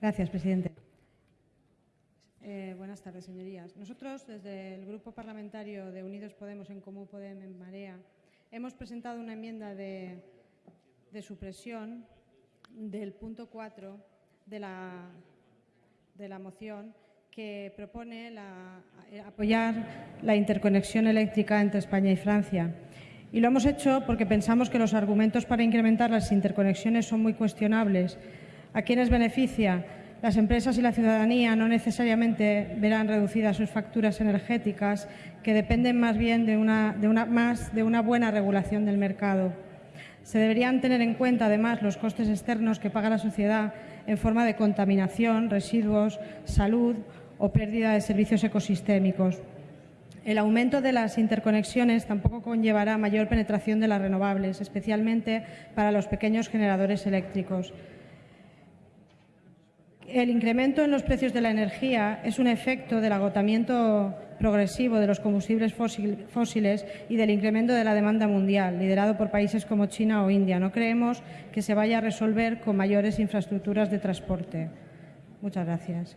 Gracias, presidente. Eh, buenas tardes, señorías. Nosotros, desde el Grupo Parlamentario de Unidos Podemos en Común Podemos en Marea, hemos presentado una enmienda de, supresión del punto 4 de la, de la moción que propone apoyar la interconexión eléctrica entre España y Francia. Y lo hemos hecho porque pensamos que los argumentos para incrementar las interconexiones son muy cuestionables. ¿A quiénes beneficia? Las empresas y la ciudadanía no necesariamente verán reducidas sus facturas energéticas, que dependen más bien de una, de una, más de una buena regulación del mercado. Se deberían tener en cuenta, además, los costes externos que paga la sociedad en forma de contaminación, residuos, salud o pérdida de servicios ecosistémicos. El aumento de las interconexiones tampoco conllevará mayor penetración de las renovables, especialmente para los pequeños generadores eléctricos. El incremento en los precios de la energía es un efecto del agotamiento progresivo de los combustibles fósiles y del incremento de la demanda mundial, liderado por países como China o India. No creemos que se vaya a resolver con mayores infraestructuras de transporte. Muchas gracias.